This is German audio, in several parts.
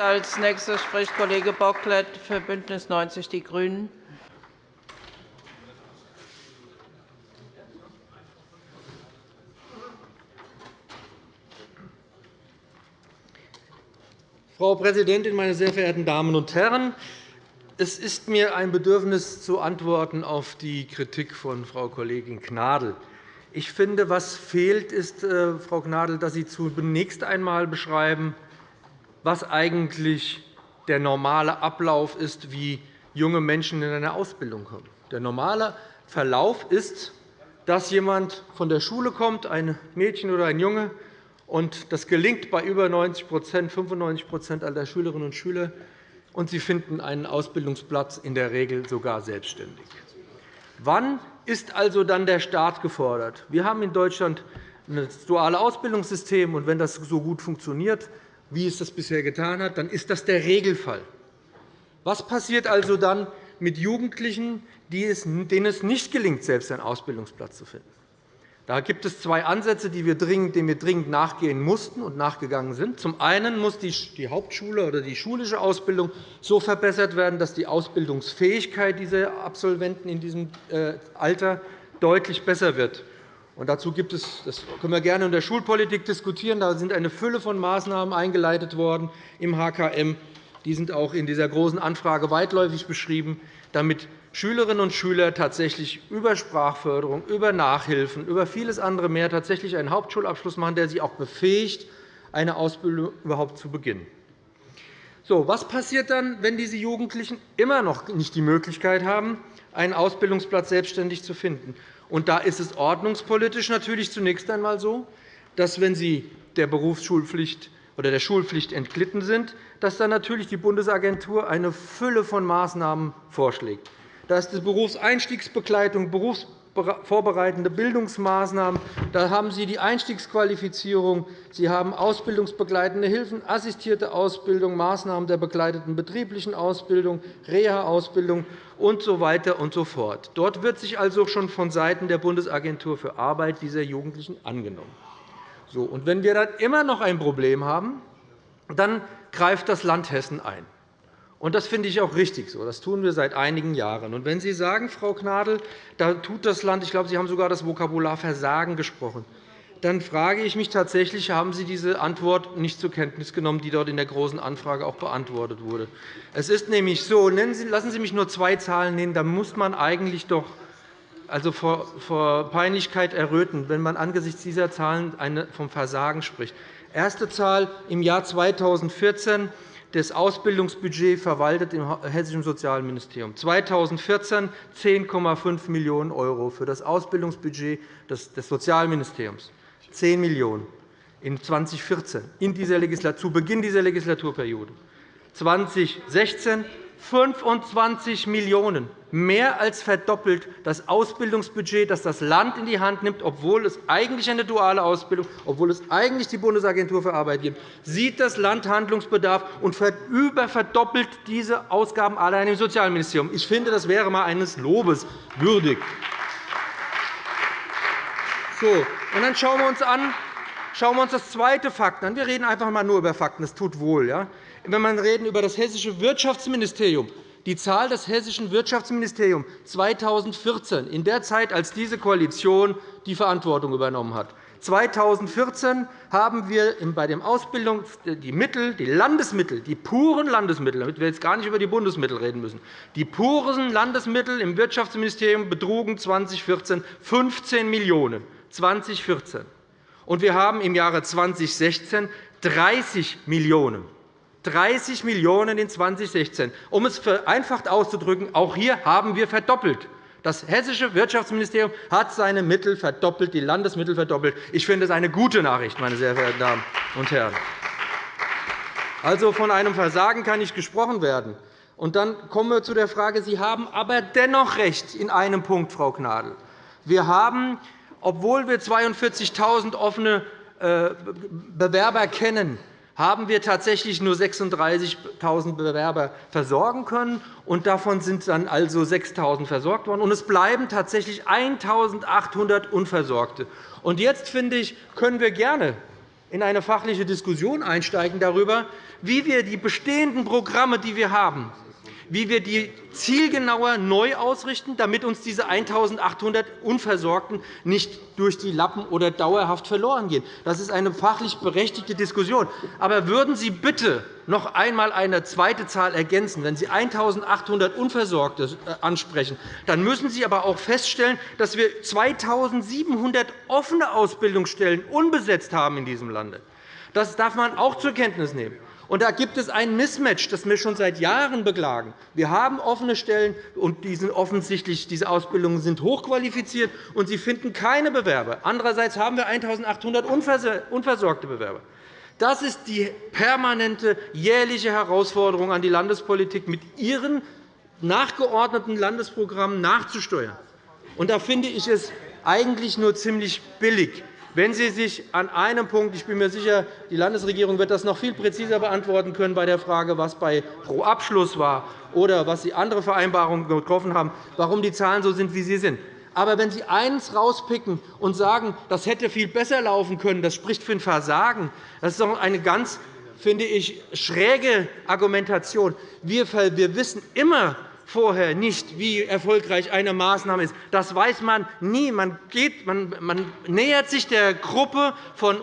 Als nächster spricht Kollege Bocklet für BÜNDNIS 90 die GRÜNEN. Frau Präsidentin, meine sehr verehrten Damen und Herren! Es ist mir ein Bedürfnis, zu antworten auf die Kritik von Frau Kollegin Gnadl. Ich finde, was fehlt, ist, äh, Frau Gnadl, dass Sie zunächst einmal beschreiben, was eigentlich der normale Ablauf ist, wie junge Menschen in eine Ausbildung kommen. Der normale Verlauf ist, dass jemand von der Schule kommt, ein Mädchen oder ein Junge, und das gelingt bei über 90% 95% aller Schülerinnen und Schüler, und sie finden einen Ausbildungsplatz in der Regel sogar selbstständig. Wann ist also dann der Staat gefordert? Wir haben in Deutschland ein duales Ausbildungssystem. und Wenn das so gut funktioniert, wie es das bisher getan hat, dann ist das der Regelfall. Was passiert also dann mit Jugendlichen, denen es nicht gelingt, selbst einen Ausbildungsplatz zu finden? Da gibt es zwei Ansätze, denen wir dringend nachgehen mussten und nachgegangen sind. Zum einen muss die Hauptschule oder die schulische Ausbildung so verbessert werden, dass die Ausbildungsfähigkeit dieser Absolventen in diesem äh, Alter deutlich besser wird. Dazu gibt es, das können wir gerne in der Schulpolitik diskutieren, da sind eine Fülle von Maßnahmen eingeleitet worden im HKM. Die sind auch in dieser Großen Anfrage weitläufig beschrieben, damit Schülerinnen und Schüler tatsächlich über Sprachförderung, über Nachhilfen, über vieles andere mehr tatsächlich einen Hauptschulabschluss machen, der sie auch befähigt, eine Ausbildung überhaupt zu beginnen. So, was passiert dann, wenn diese Jugendlichen immer noch nicht die Möglichkeit haben, einen Ausbildungsplatz selbstständig zu finden? Und da ist es ordnungspolitisch natürlich zunächst einmal so, dass, wenn sie der Berufsschulpflicht oder der Schulpflicht entglitten sind, dass dann natürlich die Bundesagentur eine Fülle von Maßnahmen vorschlägt. Da ist die Berufseinstiegsbegleitung, berufsvorbereitende Bildungsmaßnahmen. Da haben Sie die Einstiegsqualifizierung. Sie haben ausbildungsbegleitende Hilfen, assistierte Ausbildung, Maßnahmen der begleiteten betrieblichen Ausbildung, Reha-Ausbildung usw. So weiter und so fort. Dort wird sich also schon vonseiten der Bundesagentur für Arbeit dieser Jugendlichen angenommen. So, und wenn wir dann immer noch ein Problem haben, dann greift das Land Hessen ein. Und das finde ich auch richtig so. Das tun wir seit einigen Jahren. Und wenn Sie sagen, Frau Gnadl, da tut das Land, ich glaube, Sie haben sogar das Vokabular Versagen gesprochen, dann frage ich mich tatsächlich, haben Sie diese Antwort nicht zur Kenntnis genommen, die dort in der Großen Anfrage auch beantwortet wurde. Es ist nämlich so, lassen Sie mich nur zwei Zahlen nennen, da muss man eigentlich doch also vor Peinlichkeit erröten, wenn man angesichts dieser Zahlen vom Versagen spricht. Erste Zahl im Jahr 2014 das Ausbildungsbudget verwaltet im Hessischen Sozialministerium. 2014 10,5 Millionen € für das Ausbildungsbudget des Sozialministeriums. 10 Millionen € in 2014, in dieser zu Beginn dieser Legislaturperiode. 2016 25 Millionen €, mehr als verdoppelt das Ausbildungsbudget, das das Land in die Hand nimmt, obwohl es eigentlich eine duale Ausbildung, obwohl es eigentlich die Bundesagentur für Arbeit gibt, sieht das Land Handlungsbedarf und überverdoppelt diese Ausgaben allein im Sozialministerium. Ich finde, das wäre einmal eines Lobes würdig. So, und dann schauen wir uns an, Schauen wir uns das zweite Fakt an. Wir reden einfach einmal nur über Fakten. Das tut wohl. Ja? Wenn wir reden über das Hessische Wirtschaftsministerium, die Zahl des Hessischen Wirtschaftsministeriums 2014, in der Zeit, als diese Koalition die Verantwortung übernommen hat. 2014 haben wir bei den Ausbildungen die Mittel, die Landesmittel, die puren Landesmittel, damit wir jetzt gar nicht über die Bundesmittel reden müssen, die puren Landesmittel im Wirtschaftsministerium betrugen 2014 15 Millionen € 2014. Und wir haben im Jahre 2016 30 Millionen € 30 Millionen € in 2016. Um es vereinfacht auszudrücken, auch hier haben wir verdoppelt. Das Hessische Wirtschaftsministerium hat seine Mittel verdoppelt, die Landesmittel verdoppelt. Ich finde das eine gute Nachricht, meine sehr verehrten Damen und Herren. Also von einem Versagen kann nicht gesprochen werden. Und dann kommen wir zu der Frage, Sie haben aber dennoch recht in einem Punkt, Frau Gnadl. Wir haben, obwohl wir 42.000 offene äh, Bewerber kennen, haben wir tatsächlich nur 36.000 Bewerber versorgen können. und Davon sind dann also 6.000 versorgt worden. Und es bleiben tatsächlich 1.800 Unversorgte. Und jetzt, finde ich, können wir gerne in eine fachliche Diskussion einsteigen darüber, wie wir die bestehenden Programme, die wir haben, wie wir die zielgenauer neu ausrichten, damit uns diese 1.800 Unversorgten nicht durch die Lappen oder dauerhaft verloren gehen. Das ist eine fachlich berechtigte Diskussion. Aber würden Sie bitte noch einmal eine zweite Zahl ergänzen. Wenn Sie 1.800 Unversorgte äh, ansprechen, dann müssen Sie aber auch feststellen, dass wir 2.700 offene Ausbildungsstellen unbesetzt haben in diesem Lande. Das darf man auch zur Kenntnis nehmen. Da gibt es ein Mismatch, das wir schon seit Jahren beklagen. Wir haben offene Stellen, und die sind offensichtlich, diese Ausbildungen sind hochqualifiziert, und sie finden keine Bewerber. Andererseits haben wir 1.800 unversorgte Bewerber. Das ist die permanente jährliche Herausforderung an die Landespolitik, mit ihren nachgeordneten Landesprogrammen nachzusteuern. Und da finde ich es eigentlich nur ziemlich billig, wenn Sie sich an einem Punkt, ich bin mir sicher, die Landesregierung wird das noch viel präziser beantworten können bei der Frage, was bei Pro Abschluss war oder was Sie andere Vereinbarungen getroffen haben, warum die Zahlen so sind, wie sie sind. Aber wenn Sie eines herauspicken und sagen, das hätte viel besser laufen können, das spricht für ein Versagen, das ist doch eine ganz finde ich, schräge Argumentation. Wir wissen immer, vorher nicht, wie erfolgreich eine Maßnahme ist. Das weiß man nie. Man, geht, man, man nähert sich der Gruppe von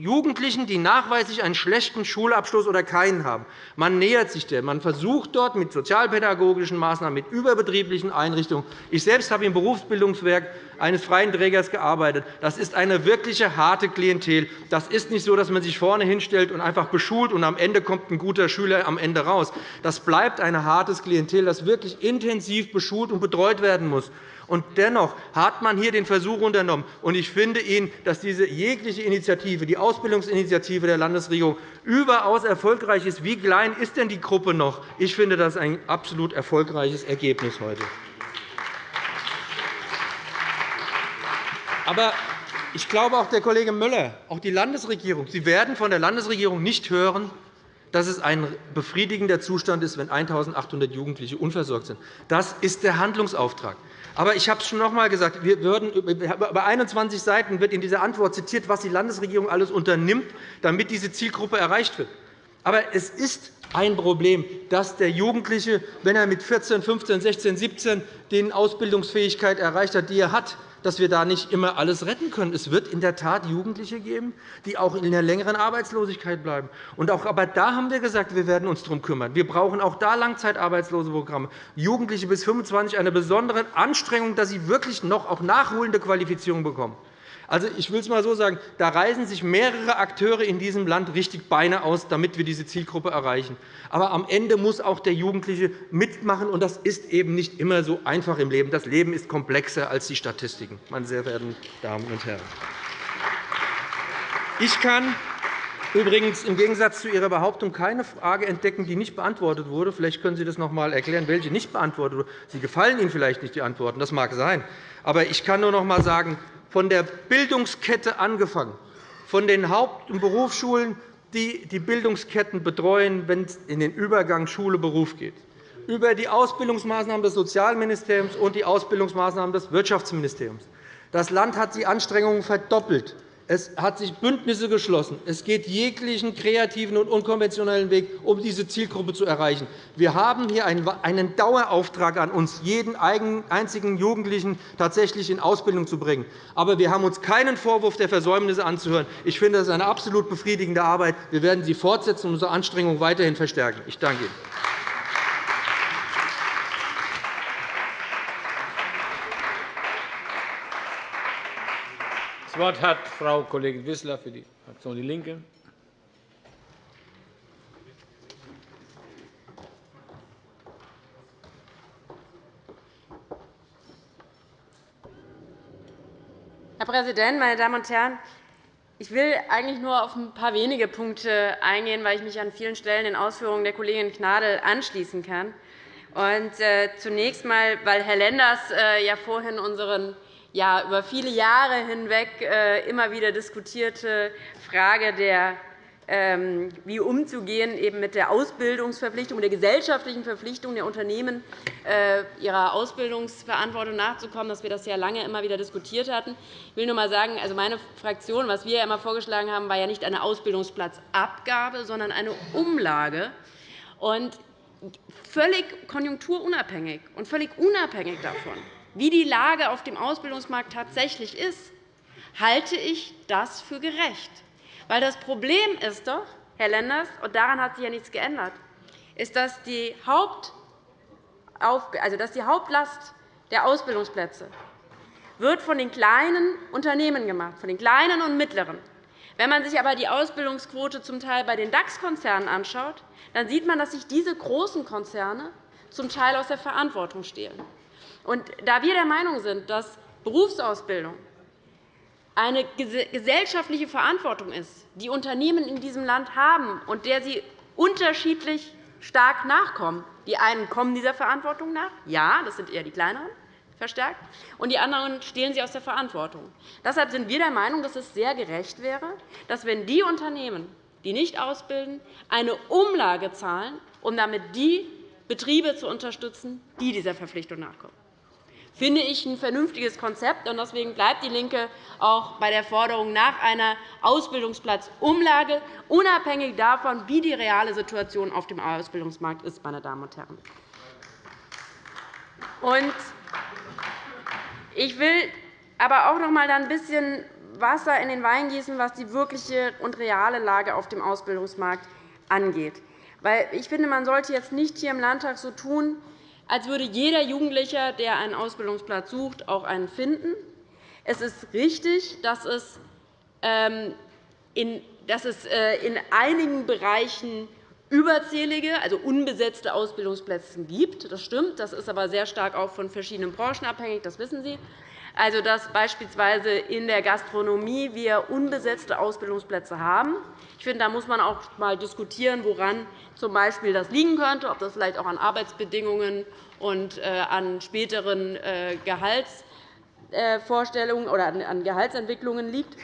Jugendlichen, die nachweislich einen schlechten Schulabschluss oder keinen haben. Man nähert sich der. Man versucht dort mit sozialpädagogischen Maßnahmen, mit überbetrieblichen Einrichtungen. Ich selbst habe im Berufsbildungswerk eines freien Trägers gearbeitet. Das ist eine wirkliche harte Klientel. Das ist nicht so, dass man sich vorne hinstellt und einfach beschult, und am Ende kommt ein guter Schüler am Ende raus. Das bleibt ein hartes Klientel, das wirklich intensiv beschult und betreut werden muss. Und dennoch hat man hier den Versuch unternommen. Und ich finde Ihnen, dass diese jegliche Initiative, die Ausbildungsinitiative der Landesregierung, überaus erfolgreich ist. Wie klein ist denn die Gruppe noch? Ich finde, das ist ein absolut erfolgreiches Ergebnis heute. Aber ich glaube, auch der Kollege Müller, auch die Landesregierung, Sie werden von der Landesregierung nicht hören, dass es ein befriedigender Zustand ist, wenn 1.800 Jugendliche unversorgt sind. Das ist der Handlungsauftrag. Aber ich habe es schon noch einmal gesagt, wir würden, über 21 Seiten wird in dieser Antwort zitiert, was die Landesregierung alles unternimmt, damit diese Zielgruppe erreicht wird. Aber es ist ein Problem, dass der Jugendliche, wenn er mit 14, 15, 16, 17 die Ausbildungsfähigkeit erreicht hat, die er hat, dass wir da nicht immer alles retten können. Es wird in der Tat Jugendliche geben, die auch in einer längeren Arbeitslosigkeit bleiben. Und auch, aber da haben wir gesagt, wir werden uns darum kümmern. Wir brauchen auch da Langzeitarbeitslosenprogramme. Jugendliche bis 25 eine besondere Anstrengung, dass sie wirklich noch auch nachholende Qualifizierung bekommen. Also, ich will es einmal so sagen, da reißen sich mehrere Akteure in diesem Land richtig Beine aus, damit wir diese Zielgruppe erreichen. Aber am Ende muss auch der Jugendliche mitmachen, und das ist eben nicht immer so einfach im Leben. Das Leben ist komplexer als die Statistiken, meine sehr verehrten Damen und Herren. Ich kann übrigens im Gegensatz zu Ihrer Behauptung keine Frage entdecken, die nicht beantwortet wurde. Vielleicht können Sie das noch einmal erklären, welche nicht beantwortet wurde. Sie gefallen Ihnen vielleicht nicht die Antworten, das mag sein. Aber ich kann nur noch einmal sagen, von der Bildungskette angefangen, von den Haupt- und Berufsschulen, die die Bildungsketten betreuen, wenn es in den Übergang Schule-Beruf geht, über die Ausbildungsmaßnahmen des Sozialministeriums und die Ausbildungsmaßnahmen des Wirtschaftsministeriums. Das Land hat die Anstrengungen verdoppelt, es hat sich Bündnisse geschlossen. Es geht jeglichen kreativen und unkonventionellen Weg, um diese Zielgruppe zu erreichen. Wir haben hier einen Dauerauftrag an uns, jeden einzigen Jugendlichen tatsächlich in Ausbildung zu bringen. Aber wir haben uns keinen Vorwurf der Versäumnisse anzuhören. Ich finde, das ist eine absolut befriedigende Arbeit. Wir werden sie fortsetzen und unsere Anstrengungen weiterhin verstärken. Ich danke Ihnen. Das Wort hat Frau Kollegin Wissler für die Fraktion DIE LINKE. Herr Präsident, meine Damen und Herren! Ich will eigentlich nur auf ein paar wenige Punkte eingehen, weil ich mich an vielen Stellen den Ausführungen der Kollegin Gnadl anschließen kann. Und, äh, zunächst einmal, weil Herr Lenders äh, ja vorhin unseren ja, über viele Jahre hinweg äh, immer wieder diskutierte Frage der ähm, wie umzugehen eben mit der Ausbildungsverpflichtung, der gesellschaftlichen Verpflichtung der Unternehmen, äh, ihrer Ausbildungsverantwortung nachzukommen, dass wir das ja lange immer wieder diskutiert hatten. Ich will nur einmal sagen, also meine Fraktion, was wir immer vorgeschlagen haben, war ja nicht eine Ausbildungsplatzabgabe, sondern eine Umlage. Und völlig konjunkturunabhängig und völlig unabhängig davon, wie die Lage auf dem Ausbildungsmarkt tatsächlich ist, halte ich das für gerecht. Weil das Problem ist doch, Herr Lenders, und daran hat sich ja nichts geändert, ist, dass die, also dass die Hauptlast der Ausbildungsplätze wird von den kleinen Unternehmen gemacht, von den kleinen und mittleren. Wenn man sich aber die Ausbildungsquote zum Teil bei den DAX-Konzernen anschaut, dann sieht man, dass sich diese großen Konzerne zum Teil aus der Verantwortung stehlen. Und da wir der Meinung sind, dass Berufsausbildung eine gesellschaftliche Verantwortung ist, die Unternehmen in diesem Land haben und der sie unterschiedlich stark nachkommen. Die einen kommen dieser Verantwortung nach, ja, das sind eher die kleineren, verstärkt, und die anderen stehlen sie aus der Verantwortung. Deshalb sind wir der Meinung, dass es sehr gerecht wäre, dass, wenn die Unternehmen, die nicht ausbilden, eine Umlage zahlen, um damit die Betriebe zu unterstützen, die dieser Verpflichtung nachkommen finde ich ein vernünftiges Konzept. Deswegen bleibt DIE LINKE auch bei der Forderung nach einer Ausbildungsplatzumlage, unabhängig davon, wie die reale Situation auf dem Ausbildungsmarkt ist. Meine Damen und Herren. Ich will aber auch noch einmal ein bisschen Wasser in den Wein gießen, was die wirkliche und reale Lage auf dem Ausbildungsmarkt angeht. Ich finde, man sollte jetzt nicht hier im Landtag so tun, als würde jeder Jugendliche, der einen Ausbildungsplatz sucht, auch einen finden. Es ist richtig, dass es ähm, äh, in einigen Bereichen überzählige, also unbesetzte Ausbildungsplätze gibt. Das stimmt. Das ist aber sehr stark auch von verschiedenen Branchen abhängig. Das wissen Sie. Also, dass beispielsweise in der Gastronomie wir unbesetzte Ausbildungsplätze haben. Ich finde, da muss man auch einmal diskutieren, woran z.B. das liegen könnte, ob das vielleicht auch an Arbeitsbedingungen und äh, an späteren äh, Gehaltsvorstellungen oder an Gehaltsentwicklungen liegt.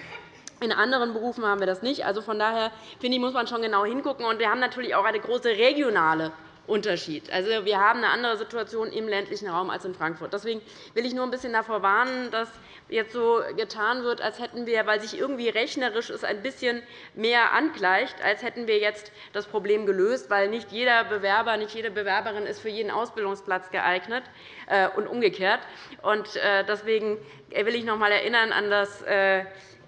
In anderen Berufen haben wir das nicht. Also von daher finde ich, muss man schon genau hingucken. wir haben natürlich auch eine große regionale Unterschied. Also, wir haben eine andere Situation im ländlichen Raum als in Frankfurt. Deswegen will ich nur ein bisschen davor warnen, dass jetzt so getan wird, als hätten wir, weil sich irgendwie rechnerisch es ein bisschen mehr angleicht, als hätten wir jetzt das Problem gelöst, weil nicht jeder Bewerber, nicht jede Bewerberin ist für jeden Ausbildungsplatz geeignet äh, und umgekehrt. Äh, deswegen will ich noch einmal erinnern an das äh,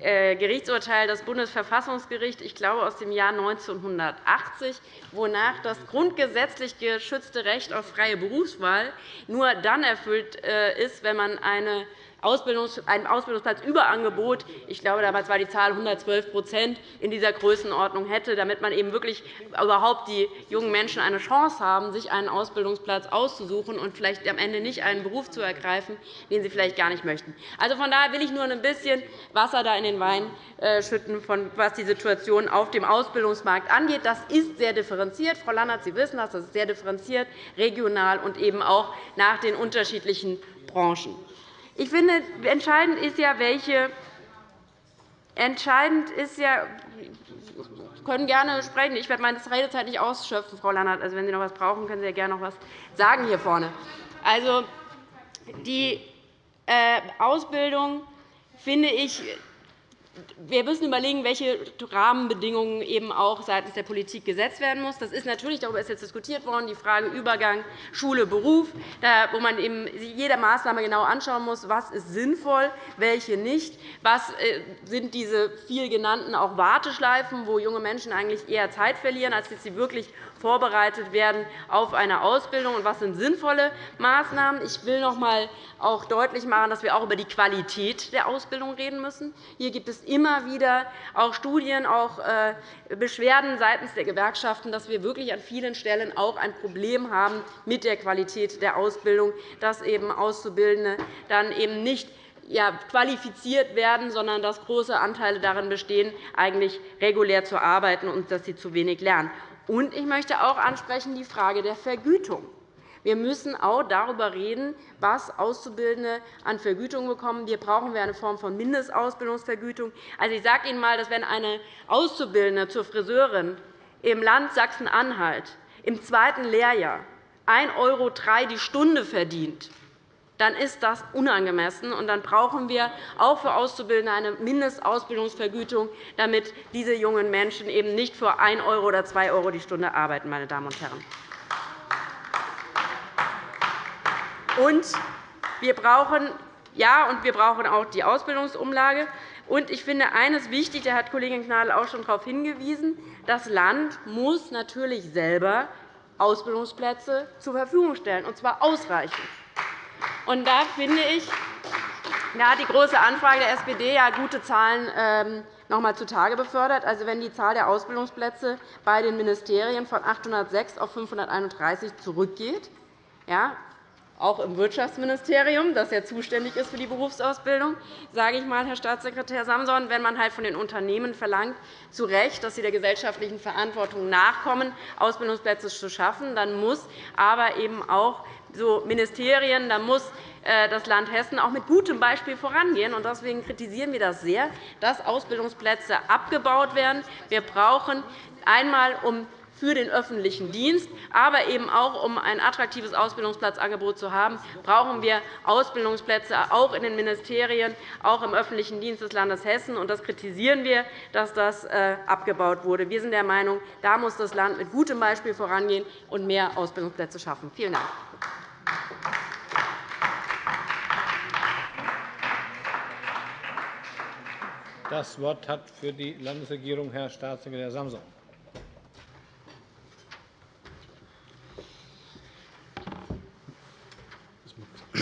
Gerichtsurteil des Bundesverfassungsgerichts, ich glaube aus dem Jahr 1980, wonach das grundgesetzlich geschützte Recht auf freie Berufswahl nur dann erfüllt äh, ist, wenn man eine Ausbildungs ein Ausbildungsplatzüberangebot, ich glaube, damals war die Zahl 112% in dieser Größenordnung hätte, damit man eben wirklich überhaupt die jungen Menschen eine Chance haben, sich einen Ausbildungsplatz auszusuchen und vielleicht am Ende nicht einen Beruf zu ergreifen, den sie vielleicht gar nicht möchten. Also von daher will ich nur ein bisschen Wasser da in den Wein äh, schütten, was die Situation auf dem Ausbildungsmarkt angeht. Das ist sehr differenziert. Frau Lannert, Sie wissen das. Das ist sehr differenziert, regional und eben auch nach den unterschiedlichen Branchen. Ich finde, entscheidend ist ja, welche Entscheidend ist ja, Sie können gerne sprechen. Ich werde meine Redezeit nicht ausschöpfen, Frau Lannert. Also, wenn Sie noch etwas brauchen, können Sie ja gerne noch etwas sagen hier vorne. Also, die äh, Ausbildung finde ich wir müssen überlegen, welche Rahmenbedingungen eben auch seitens der Politik gesetzt werden müssen. Das ist natürlich, darüber ist jetzt diskutiert worden, die Frage Übergang Schule, Beruf, wo man eben jede Maßnahme genau anschauen muss, was ist sinnvoll, welche nicht, was äh, sind diese viel genannten auch Warteschleifen, wo junge Menschen eigentlich eher Zeit verlieren, als dass sie wirklich vorbereitet werden auf eine Ausbildung und was sind sinnvolle Maßnahmen. Ich will noch einmal auch deutlich machen, dass wir auch über die Qualität der Ausbildung reden müssen. Hier gibt es immer wieder auch Studien, auch äh, Beschwerden seitens der Gewerkschaften, dass wir wirklich an vielen Stellen auch ein Problem haben mit der Qualität der Ausbildung, dass eben Auszubildende dann eben nicht qualifiziert werden, sondern dass große Anteile darin bestehen, eigentlich regulär zu arbeiten und dass sie zu wenig lernen. Und ich möchte auch ansprechen die Frage der Vergütung. Wir müssen auch darüber reden, was Auszubildende an Vergütung bekommen. Hier brauchen wir eine Form von Mindestausbildungsvergütung. Also, ich sage Ihnen einmal, dass wenn eine Auszubildende zur Friseurin im Land Sachsen-Anhalt im zweiten Lehrjahr 1,03 € die Stunde verdient, dann ist das unangemessen. Und dann brauchen wir auch für Auszubildende eine Mindestausbildungsvergütung, damit diese jungen Menschen eben nicht für 1 € oder 2 € die Stunde arbeiten. Meine Damen und Herren. Und wir brauchen ja, und wir brauchen auch die Ausbildungsumlage. Und ich finde eines wichtig, da hat Kollegin Gnadl auch schon darauf hingewiesen, das Land muss natürlich selber Ausbildungsplätze zur Verfügung stellen, und zwar ausreichend. Und da finde ich, da hat die Große Anfrage der SPD ja gute Zahlen ähm, noch einmal zutage befördert. Also, wenn die Zahl der Ausbildungsplätze bei den Ministerien von 806 auf 531 zurückgeht, ja, auch im Wirtschaftsministerium, das ja zuständig ist für die Berufsausbildung, sage ich mal, Herr Staatssekretär Samson, wenn man halt von den Unternehmen verlangt, zu Recht, dass sie der gesellschaftlichen Verantwortung nachkommen, Ausbildungsplätze zu schaffen, dann muss aber eben auch so Ministerien, da muss äh, das Land Hessen auch mit gutem Beispiel vorangehen. Deswegen kritisieren wir das sehr, dass Ausbildungsplätze abgebaut werden. Wir brauchen einmal, um für den öffentlichen Dienst, aber eben auch, um ein attraktives Ausbildungsplatzangebot zu haben, brauchen wir Ausbildungsplätze auch in den Ministerien, auch im öffentlichen Dienst des Landes Hessen. Das kritisieren wir, dass das äh, abgebaut wurde. Wir sind der Meinung, da muss das Land mit gutem Beispiel vorangehen und mehr Ausbildungsplätze schaffen. Vielen Dank. Das Wort hat für die Landesregierung Herr Staatssekretär Samson.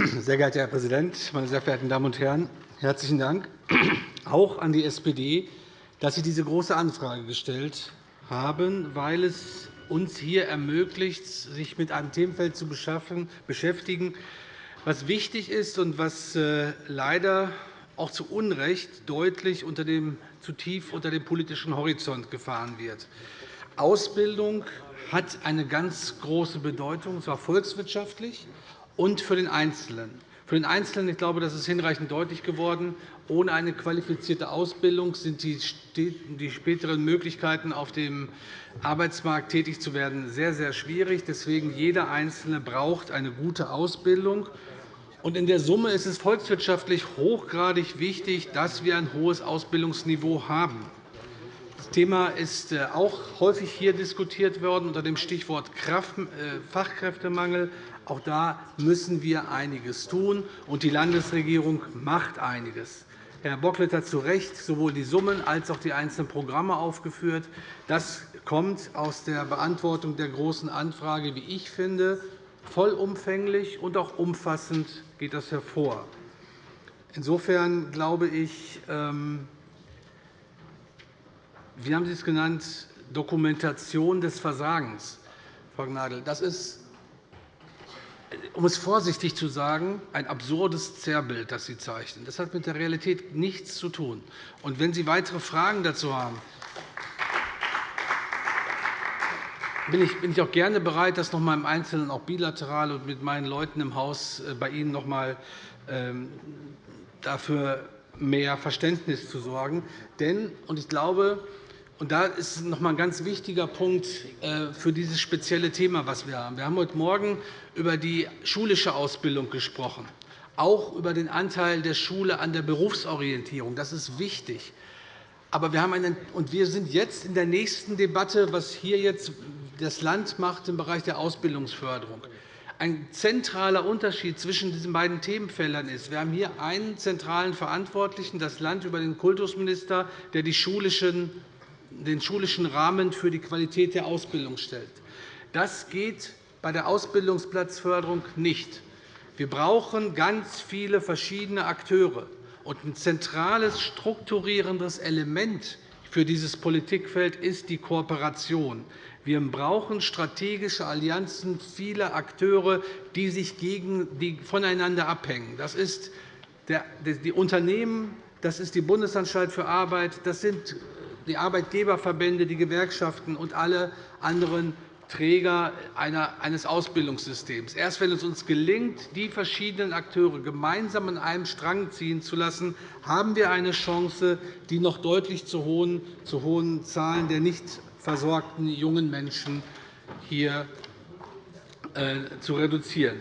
Sehr geehrter Herr Präsident, meine sehr verehrten Damen und Herren! Herzlichen Dank auch an die SPD, dass Sie diese Große Anfrage gestellt haben, weil es uns hier ermöglicht, sich mit einem Themenfeld zu beschäftigen, was wichtig ist und was äh, leider auch zu Unrecht deutlich unter dem, zu tief unter dem politischen Horizont gefahren wird. Ausbildung hat eine ganz große Bedeutung, und zwar volkswirtschaftlich und für den Einzelnen. Für den Einzelnen ich glaube, das ist hinreichend deutlich geworden. Ohne eine qualifizierte Ausbildung sind die späteren Möglichkeiten, auf dem Arbeitsmarkt tätig zu werden, sehr, sehr schwierig. Deswegen jeder Einzelne braucht eine gute Ausbildung. In der Summe ist es volkswirtschaftlich hochgradig wichtig, dass wir ein hohes Ausbildungsniveau haben. Das Thema ist äh, auch häufig hier diskutiert worden unter dem Stichwort äh, Fachkräftemangel. Auch da müssen wir einiges tun, und die Landesregierung macht einiges. Herr Bocklet hat zu Recht sowohl die Summen als auch die einzelnen Programme aufgeführt. Das kommt aus der Beantwortung der Großen Anfrage, wie ich finde, vollumfänglich und auch umfassend geht das hervor. Insofern glaube ich, ähm, wie haben Sie es genannt, Dokumentation des Versagens, Frau Gnadl. Das ist um es vorsichtig zu sagen, ein absurdes Zerrbild, das Sie zeichnen. Das hat mit der Realität nichts zu tun. Und wenn Sie weitere Fragen dazu haben, bin ich auch gerne bereit, das noch einmal im Einzelnen, auch bilateral und mit meinen Leuten im Haus äh, bei Ihnen noch einmal ähm, dafür mehr Verständnis zu sorgen. Denn, und ich glaube, und da ist noch einmal ein ganz wichtiger Punkt äh, für dieses spezielle Thema, das wir haben. Wir haben heute Morgen über die schulische Ausbildung gesprochen, auch über den Anteil der Schule an der Berufsorientierung. Das ist wichtig. Aber wir, haben einen, und wir sind jetzt in der nächsten Debatte, was hier jetzt das Land macht im Bereich der Ausbildungsförderung. Ein zentraler Unterschied zwischen diesen beiden Themenfeldern ist, wir haben hier einen zentralen Verantwortlichen, das Land über den Kultusminister, der die schulischen den schulischen Rahmen für die Qualität der Ausbildung stellt. Das geht bei der Ausbildungsplatzförderung nicht. Wir brauchen ganz viele verschiedene Akteure. Und ein zentrales strukturierendes Element für dieses Politikfeld ist die Kooperation. Wir brauchen strategische Allianzen vieler Akteure, die sich gegen, die voneinander abhängen. Das ist die Unternehmen, das ist die Bundesanstalt für Arbeit, das sind die Arbeitgeberverbände, die Gewerkschaften und alle anderen Träger eines Ausbildungssystems. Erst wenn es uns gelingt, die verschiedenen Akteure gemeinsam an einem Strang ziehen zu lassen, haben wir eine Chance, die noch deutlich zu hohen, zu hohen Zahlen der nicht versorgten jungen Menschen hier äh, zu reduzieren.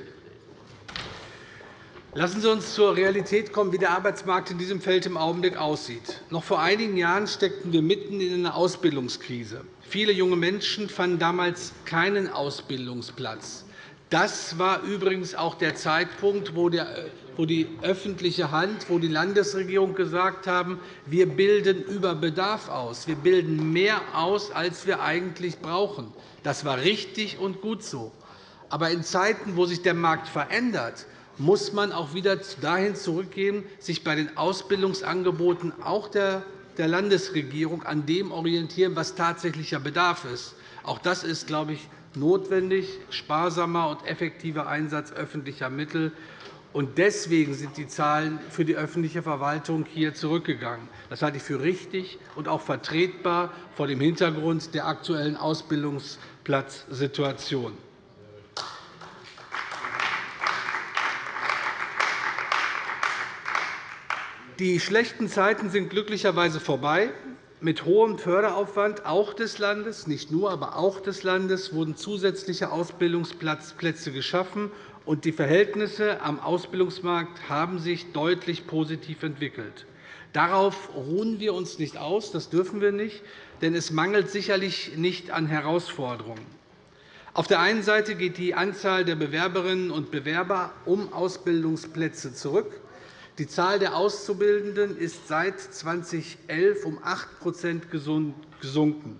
Lassen Sie uns zur Realität kommen, wie der Arbeitsmarkt in diesem Feld im Augenblick aussieht. Noch vor einigen Jahren steckten wir mitten in einer Ausbildungskrise. Viele junge Menschen fanden damals keinen Ausbildungsplatz. Das war übrigens auch der Zeitpunkt, wo die öffentliche Hand, wo die Landesregierung gesagt haben, wir bilden über Bedarf aus. Wir bilden mehr aus, als wir eigentlich brauchen. Das war richtig und gut so. Aber in Zeiten, wo sich der Markt verändert, muss man auch wieder dahin zurückgehen, sich bei den Ausbildungsangeboten auch der Landesregierung an dem orientieren, was tatsächlicher Bedarf ist. Auch das ist, glaube ich, notwendig, sparsamer und effektiver Einsatz öffentlicher Mittel. Deswegen sind die Zahlen für die öffentliche Verwaltung hier zurückgegangen. Das halte ich für richtig und auch vertretbar vor dem Hintergrund der aktuellen Ausbildungsplatzsituation. Die schlechten Zeiten sind glücklicherweise vorbei. Mit hohem Förderaufwand auch des Landes, nicht nur, aber auch des Landes, wurden zusätzliche Ausbildungsplätze geschaffen, und die Verhältnisse am Ausbildungsmarkt haben sich deutlich positiv entwickelt. Darauf ruhen wir uns nicht aus, das dürfen wir nicht, denn es mangelt sicherlich nicht an Herausforderungen. Auf der einen Seite geht die Anzahl der Bewerberinnen und Bewerber um Ausbildungsplätze zurück. Die Zahl der Auszubildenden ist seit 2011 um 8% gesunken.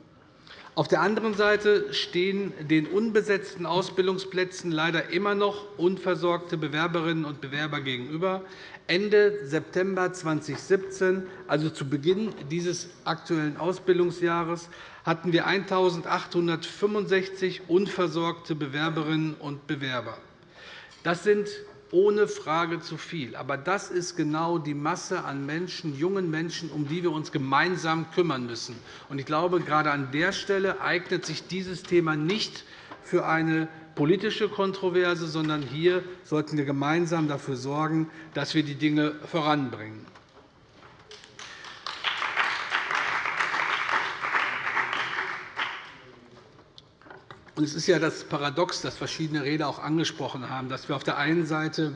Auf der anderen Seite stehen den unbesetzten Ausbildungsplätzen leider immer noch unversorgte Bewerberinnen und Bewerber gegenüber. Ende September 2017, also zu Beginn dieses aktuellen Ausbildungsjahres, hatten wir 1.865 unversorgte Bewerberinnen und Bewerber. Das sind ohne Frage zu viel. Aber das ist genau die Masse an Menschen, jungen Menschen, um die wir uns gemeinsam kümmern müssen. Ich glaube, gerade an der Stelle eignet sich dieses Thema nicht für eine politische Kontroverse, sondern hier sollten wir gemeinsam dafür sorgen, dass wir die Dinge voranbringen. Es ist ja das Paradox, das verschiedene Redner auch angesprochen haben, dass wir auf der einen Seite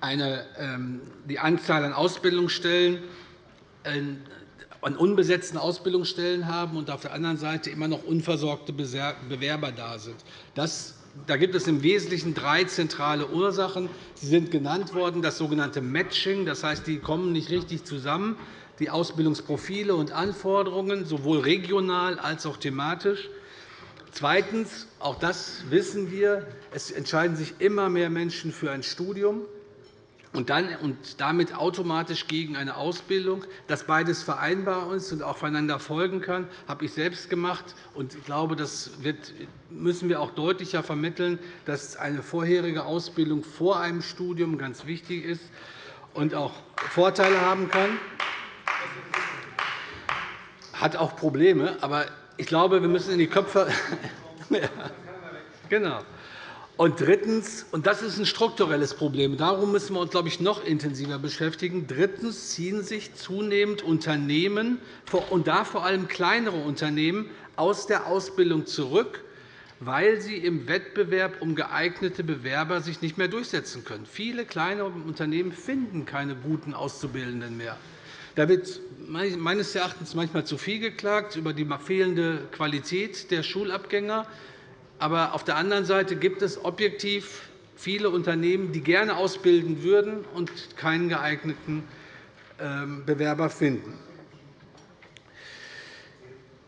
eine, ähm, die Anzahl an Ausbildungsstellen äh, an unbesetzten Ausbildungsstellen haben und auf der anderen Seite immer noch unversorgte Bewerber da sind. Das da gibt es im Wesentlichen drei zentrale Ursachen. Sie sind genannt worden, das sogenannte Matching. Das heißt, die kommen nicht richtig zusammen, die Ausbildungsprofile und Anforderungen, sowohl regional als auch thematisch. Zweitens, auch das wissen wir, es entscheiden sich immer mehr Menschen für ein Studium und, damit automatisch gegen eine Ausbildung. Dass beides vereinbar ist und aufeinander folgen kann, habe ich selbst gemacht. Ich glaube, das müssen wir auch deutlicher vermitteln, dass eine vorherige Ausbildung vor einem Studium ganz wichtig ist und auch Vorteile haben kann. Hat auch Probleme, aber ich glaube, wir müssen in die Köpfe. genau. Und drittens, und das ist ein strukturelles Problem, darum müssen wir uns glaube ich, noch intensiver beschäftigen. Drittens ziehen sich zunehmend Unternehmen, und da vor allem kleinere Unternehmen, aus der Ausbildung zurück, weil sie im Wettbewerb um geeignete Bewerber sich nicht mehr durchsetzen können. Viele kleine Unternehmen finden keine guten Auszubildenden mehr. Da wird meines Erachtens manchmal zu viel geklagt über die fehlende Qualität der Schulabgänger. Aber auf der anderen Seite gibt es objektiv viele Unternehmen, die gerne ausbilden würden und keinen geeigneten ähm, Bewerber finden.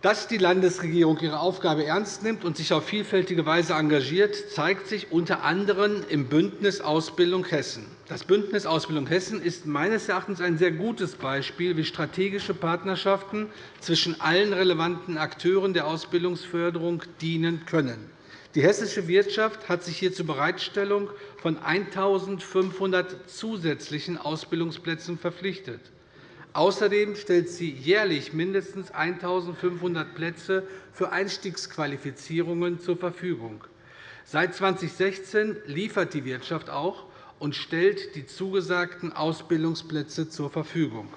Dass die Landesregierung ihre Aufgabe ernst nimmt und sich auf vielfältige Weise engagiert, zeigt sich unter anderem im Bündnis Ausbildung Hessen. Das Bündnis Ausbildung Hessen ist meines Erachtens ein sehr gutes Beispiel, wie strategische Partnerschaften zwischen allen relevanten Akteuren der Ausbildungsförderung dienen können. Die hessische Wirtschaft hat sich hier zur Bereitstellung von 1.500 zusätzlichen Ausbildungsplätzen verpflichtet. Außerdem stellt sie jährlich mindestens 1.500 Plätze für Einstiegsqualifizierungen zur Verfügung. Seit 2016 liefert die Wirtschaft auch und stellt die zugesagten Ausbildungsplätze zur Verfügung.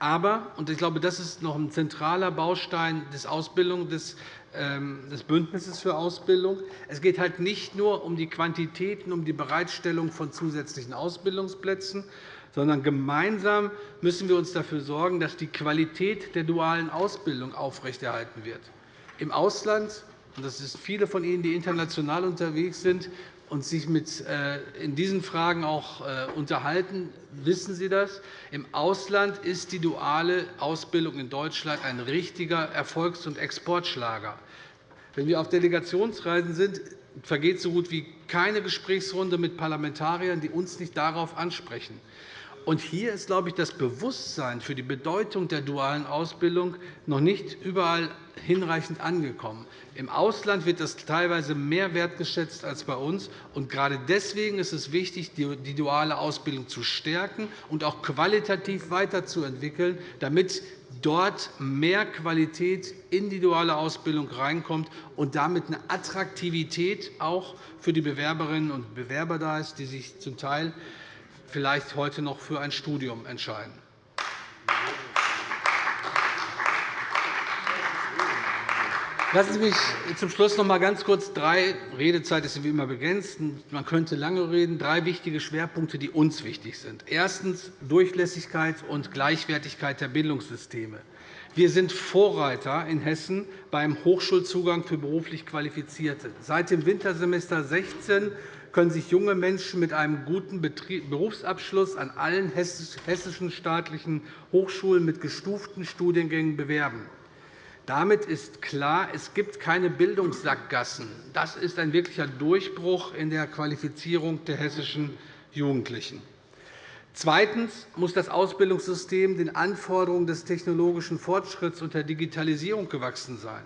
Aber, und ich glaube, das ist noch ein zentraler Baustein des, Ausbildung, des, ähm, des Bündnisses für Ausbildung, es geht halt nicht nur um die Quantitäten, um die Bereitstellung von zusätzlichen Ausbildungsplätzen, sondern gemeinsam müssen wir uns dafür sorgen, dass die Qualität der dualen Ausbildung aufrechterhalten wird. Im Ausland, und das sind viele von Ihnen, die international unterwegs sind, und sich mit, äh, in diesen Fragen auch äh, unterhalten, wissen Sie das. Im Ausland ist die duale Ausbildung in Deutschland ein richtiger Erfolgs- und Exportschlager. Wenn wir auf Delegationsreisen sind, vergeht so gut wie keine Gesprächsrunde mit Parlamentariern, die uns nicht darauf ansprechen. Und hier ist, glaube ich, das Bewusstsein für die Bedeutung der dualen Ausbildung noch nicht überall hinreichend angekommen. Im Ausland wird das teilweise mehr wertgeschätzt als bei uns. Und gerade deswegen ist es wichtig, die duale Ausbildung zu stärken und auch qualitativ weiterzuentwickeln, damit dort mehr Qualität in die duale Ausbildung reinkommt und damit eine Attraktivität auch für die Bewerberinnen und Bewerber da ist, die sich zum Teil vielleicht heute noch für ein Studium entscheiden. Lassen Sie mich zum Schluss noch einmal ganz kurz drei Redezeit ist wie immer begrenzt. Man könnte lange reden. Drei wichtige Schwerpunkte, die uns wichtig sind. Erstens Durchlässigkeit und Gleichwertigkeit der Bildungssysteme. Wir sind Vorreiter in Hessen beim Hochschulzugang für beruflich Qualifizierte. Seit dem Wintersemester 2016 können sich junge Menschen mit einem guten Berufsabschluss an allen hessischen staatlichen Hochschulen mit gestuften Studiengängen bewerben. Damit ist klar, es gibt keine Bildungssackgassen. Das ist ein wirklicher Durchbruch in der Qualifizierung der hessischen Jugendlichen. Zweitens muss das Ausbildungssystem den Anforderungen des technologischen Fortschritts und der Digitalisierung gewachsen sein.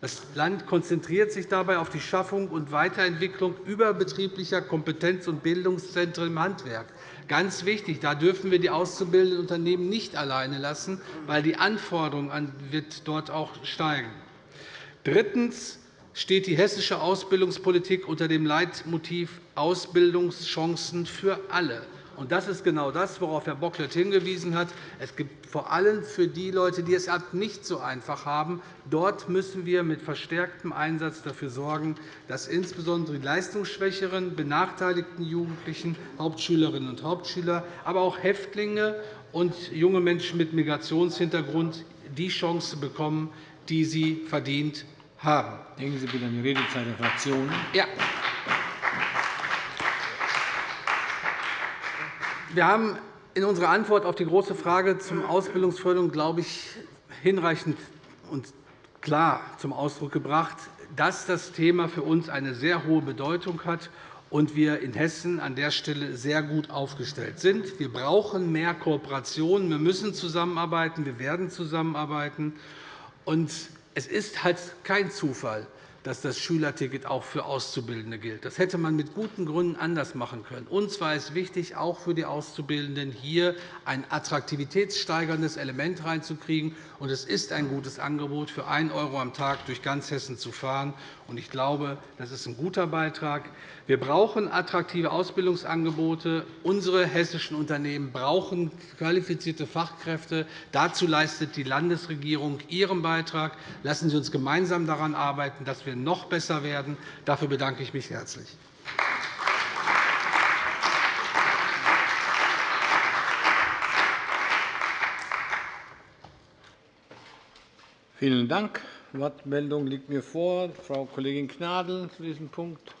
Das Land konzentriert sich dabei auf die Schaffung und Weiterentwicklung überbetrieblicher Kompetenz- und Bildungszentren im Handwerk. Ganz wichtig, da dürfen wir die auszubildenden Unternehmen nicht alleine lassen, weil die Anforderungen wird dort auch steigen. Drittens steht die hessische Ausbildungspolitik unter dem Leitmotiv Ausbildungschancen für alle. Das ist genau das, worauf Herr Bocklet hingewiesen hat. Es gibt vor allem für die Leute, die es nicht so einfach haben, dort müssen wir mit verstärktem Einsatz dafür sorgen, dass insbesondere die leistungsschwächeren, benachteiligten Jugendlichen, Hauptschülerinnen und Hauptschüler, aber auch Häftlinge und junge Menschen mit Migrationshintergrund die Chance bekommen, die sie verdient haben. Denken Sie bitte an die Redezeit der Fraktionen. Ja. Wir haben in unserer Antwort auf die Große Frage zum Ausbildungsförderung, glaube ich, hinreichend und klar zum Ausdruck gebracht, dass das Thema für uns eine sehr hohe Bedeutung hat und wir in Hessen an der Stelle sehr gut aufgestellt sind. Wir brauchen mehr Kooperation. Wir müssen zusammenarbeiten. Wir werden zusammenarbeiten. Und es ist halt kein Zufall, dass das Schülerticket auch für Auszubildende gilt. Das hätte man mit guten Gründen anders machen können. Uns war es wichtig, auch für die Auszubildenden hier ein attraktivitätssteigerndes Element reinzukriegen. Es ist ein gutes Angebot, für 1 € am Tag durch ganz Hessen zu fahren. Ich glaube, das ist ein guter Beitrag. Wir brauchen attraktive Ausbildungsangebote. Unsere hessischen Unternehmen brauchen qualifizierte Fachkräfte. Dazu leistet die Landesregierung ihren Beitrag. Lassen Sie uns gemeinsam daran arbeiten, dass wir noch besser werden. Dafür bedanke ich mich herzlich. Vielen Dank. Wortmeldung liegt mir vor. Frau Kollegin Gnadl zu diesem Punkt.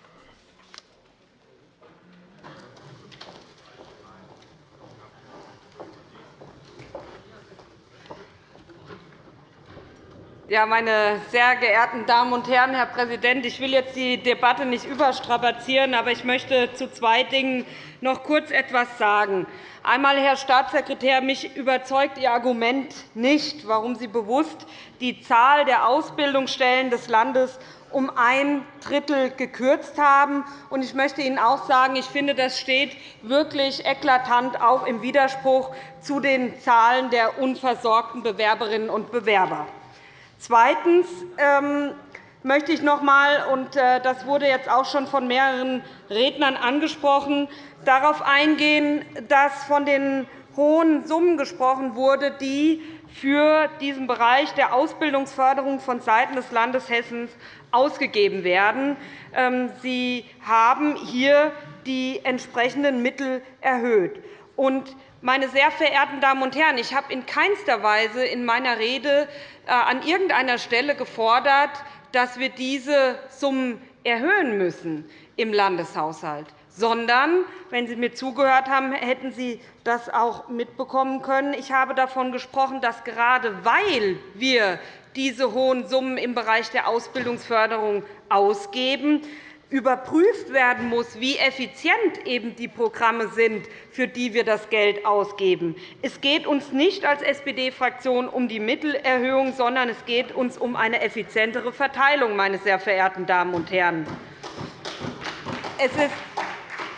Ja, meine sehr geehrten Damen und Herren, Herr Präsident! Ich will jetzt die Debatte nicht überstrapazieren, aber ich möchte zu zwei Dingen noch kurz etwas sagen. Einmal, Herr Staatssekretär, mich überzeugt Ihr Argument nicht, warum Sie bewusst die Zahl der Ausbildungsstellen des Landes um ein Drittel gekürzt haben. Ich möchte Ihnen auch sagen, ich finde, das steht wirklich eklatant auch im Widerspruch zu den Zahlen der unversorgten Bewerberinnen und Bewerber. Zweitens ähm, möchte ich noch einmal, und äh, das wurde jetzt auch schon von mehreren Rednern angesprochen, darauf eingehen, dass von den hohen Summen gesprochen wurde, die für diesen Bereich der Ausbildungsförderung vonseiten des Landes Hessen ausgegeben werden. Ähm, Sie haben hier die entsprechenden Mittel erhöht. Meine sehr verehrten Damen und Herren, ich habe in keinster Weise in meiner Rede äh, an irgendeiner Stelle gefordert, dass wir diese Summen erhöhen müssen im Landeshaushalt sondern, wenn Sie mir zugehört haben, hätten Sie das auch mitbekommen können. Ich habe davon gesprochen, dass gerade weil wir diese hohen Summen im Bereich der Ausbildungsförderung ausgeben, überprüft werden muss, wie effizient eben die Programme sind, für die wir das Geld ausgeben. Es geht uns nicht als SPD-Fraktion um die Mittelerhöhung, sondern es geht uns um eine effizientere Verteilung, meine sehr verehrten Damen und Herren. Es ist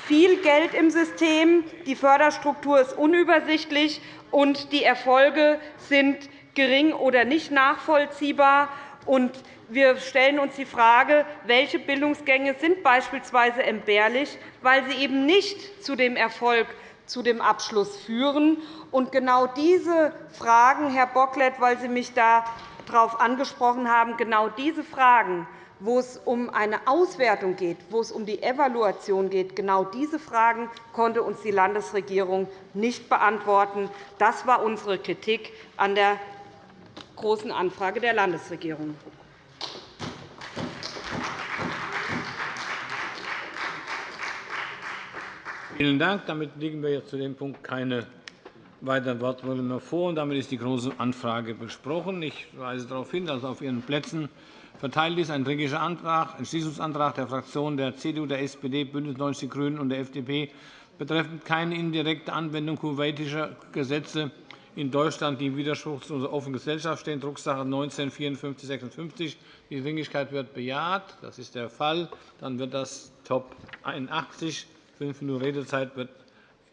viel Geld im System, die Förderstruktur ist unübersichtlich, und die Erfolge sind gering oder nicht nachvollziehbar. Wir stellen uns die Frage, welche Bildungsgänge sind beispielsweise entbehrlich, weil sie eben nicht zu dem Erfolg, zu dem Abschluss führen. Und genau diese Fragen, Herr Bocklet, weil Sie mich darauf angesprochen haben, genau diese Fragen wo es um eine Auswertung geht, wo es um die Evaluation geht. Genau diese Fragen konnte uns die Landesregierung nicht beantworten. Das war unsere Kritik an der Großen Anfrage der Landesregierung. Vielen Dank. Damit liegen wir jetzt zu dem Punkt keine weiteren Wortmeldungen mehr vor. Damit ist die Große Anfrage besprochen. Ich weise darauf hin, dass auf Ihren Plätzen verteilt ist ein Dringlicher Antrag, Entschließungsantrag der Fraktionen der CDU, der SPD, BÜNDNIS 90 die GRÜNEN und der FDP betreffend keine indirekte Anwendung kuwaitischer Gesetze in Deutschland, die im Widerspruch zu unserer offenen Gesellschaft stehen, Drucksache 19 5456. Die Dringlichkeit wird bejaht. Das ist der Fall. Dann wird das Top 81. Fünf Minuten Redezeit wird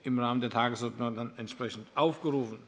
im Rahmen der Tagesordnung dann entsprechend aufgerufen.